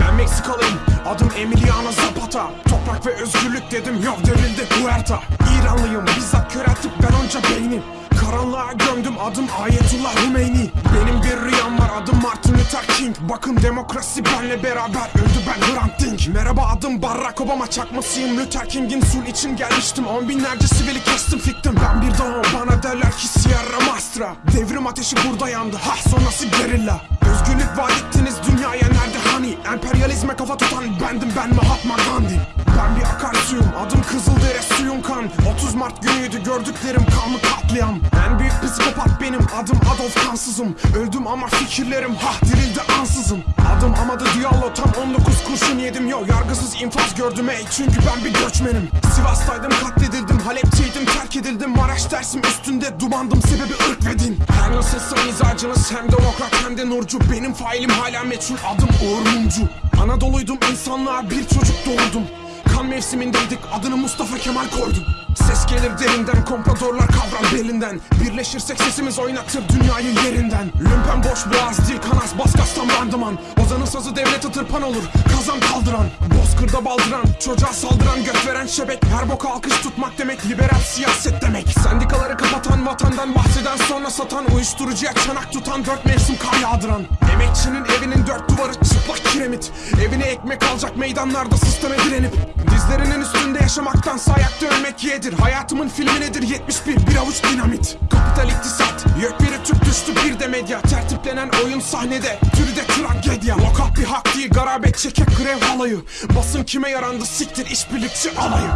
Ben Meksikalıyım. Adım Emiliano Zapata. Toprak ve özgürlük dedim. Yok devrildi Huerta İranlıyım. Bizzat köreltip ben onca beyni Karanlığa gömdüm. Adım Ayetullah Hümeyni. Benim bir rüyam var. Adım Martin Luther King. Bakın demokrasi benle beraber. Öldü ben Hrant Dink. Merhaba adım Barack Obama. Çakmasıyım. Luther King'in sul için gelmiştim. On binlerce sivili kestim fiktim Mastra Devrim ateşi burada yandı. Ha sonrası gerilla. Özgürlük vaat ettiniz dünyaya nerede hani? Emperyalizme kafa tutan bendim ben Mahatma Gandhi. Ben bir akarsuyum adım Kızıldere suyun kan. 30 Mart günüydü gördüklerim kanlı katliam. En büyük psikopat benim adım Adolf Kansızım. Öldüm ama fikirlerim hah dirildi ansızın. Adım Amado Diallo tam 19 kurşun yedim. Yo Yargısız infaz gördüm ey. Çünkü ben bir göçmenim. Sivas'taydım katledildim Halep'teydim terk edildim Maraş dersim üstünde dumandım sebebi ırk ve din. Her nasılsa mizacınız hem demokrat hem de nurcu. Benim failim hala meçhul adım Uğur Mumcu. Anadolu'ydum insanlığa bir çocuk doğurdum. Kan mevsimindeydik adını Mustafa Kemal koydum. Ses gelir derinden kompradorlar kavrar belinden. Birleşirsek sesimiz oynatır dünyayı yerinden. Lümpen boş boğaz dil kanas baskastan bandıman Ozanın sazı devlete tırpan olur. Kazan kaldıran Bozkırda baldıran çocuğa saldıran göt veren şebek. Her boka alkış tutmak demek liberal siyaset demek. Sendikaları kapatan vatandan bahseden sonra satan Uyuşturucuya çanak tutan dört mevsim kar yağdıran. Emekçinin evinin dört duvarı çıplak kiremit. Evine ekmek alacak meydanlarda sisteme direnip. Dizlerinin üstünde yaşamaktansa ayakta ölmek yedir. Hayatımın filmi nedir? 71 bir avuç dinamit. Kapital iktisat Yekpiri tüp düştü bir de medya Tertiplenen oyun sahnede. Türü de tragedya Lokal bir hak değil garabet çekek grev halayı Basın kime yarandı siktir işbirlikçi alayı